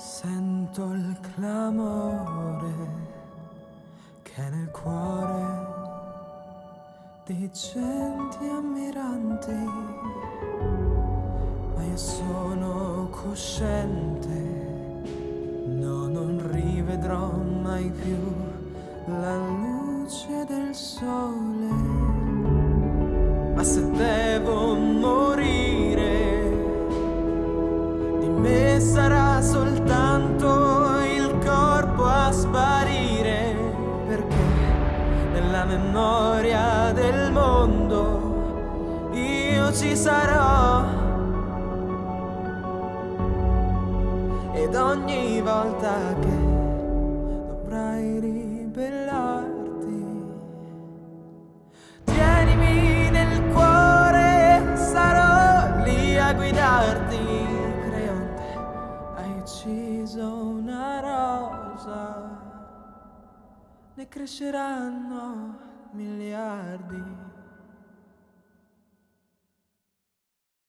Sento il clamore che nel cuore di genti ammiranti, ma io sono cosciente, no, non rivedrò mai più la luce del sole, ma se devo morire di me sarà soltanto sparire perché nella memoria del mondo io ci sarò. Ed ogni volta che dovrai ribellarti tienimi nel cuore sarò lì a guidarti. Creonte hai ucciso una rosa ne cresceranno miliardi